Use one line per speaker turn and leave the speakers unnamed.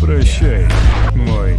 Прощай, мой